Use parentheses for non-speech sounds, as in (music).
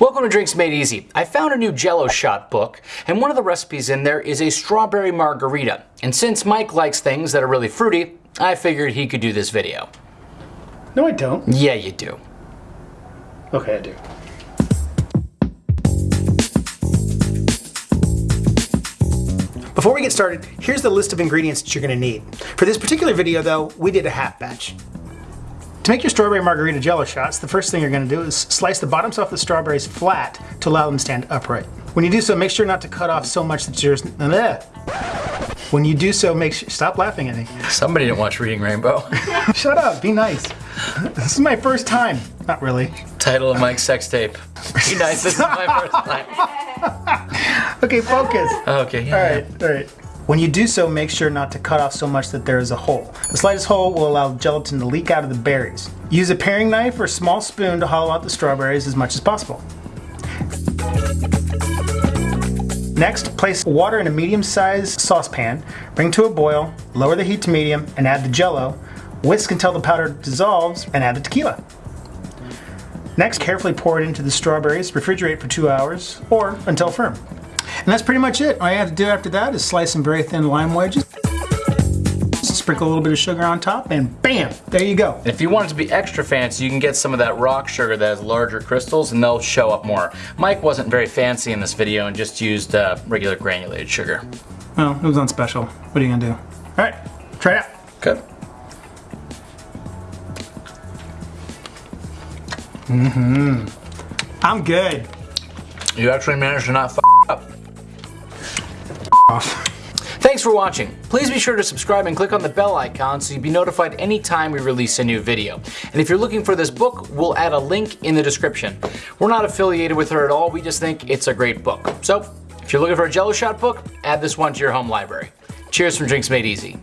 Welcome to Drinks Made Easy. I found a new Jello shot book, and one of the recipes in there is a strawberry margarita. And since Mike likes things that are really fruity, I figured he could do this video. No, I don't. Yeah, you do. Okay, I do. Before we get started, here's the list of ingredients that you're going to need. For this particular video though, we did a half batch. To make your strawberry margarita jello shots, the first thing you're going to do is slice the bottoms off the strawberries flat to allow them to stand upright. When you do so, make sure not to cut off so much that. Bleh. When you do so, make sure... Stop laughing at me. Somebody didn't watch Reading Rainbow. (laughs) Shut up, be nice. This is my first time. Not really. Title of Mike's sex tape. Be nice, this is my first time. (laughs) Okay, focus. Okay, yeah, All yeah. right, all right. When you do so, make sure not to cut off so much that there is a hole. The slightest hole will allow gelatin to leak out of the berries. Use a paring knife or small spoon to hollow out the strawberries as much as possible. Next, place water in a medium-sized saucepan, bring to a boil, lower the heat to medium, and add the jello. Whisk until the powder dissolves, and add the tequila. Next, carefully pour it into the strawberries, refrigerate for two hours, or until firm. And that's pretty much it. All you have to do after that is slice some very thin lime wedges, sprinkle a little bit of sugar on top, and bam, there you go. If you want it to be extra fancy, you can get some of that rock sugar that has larger crystals and they'll show up more. Mike wasn't very fancy in this video and just used uh, regular granulated sugar. Well, it was on special. What are you gonna do? All right, try it out. Good. I'm good. You actually managed to not. Off. Thanks for watching. Please be sure to subscribe and click on the bell icon so you'll be notified anytime we release a new video. And if you're looking for this book, we'll add a link in the description. We're not affiliated with her at all, we just think it's a great book. So, if you're looking for a Jello Shot book, add this one to your home library. Cheers from Drinks Made Easy.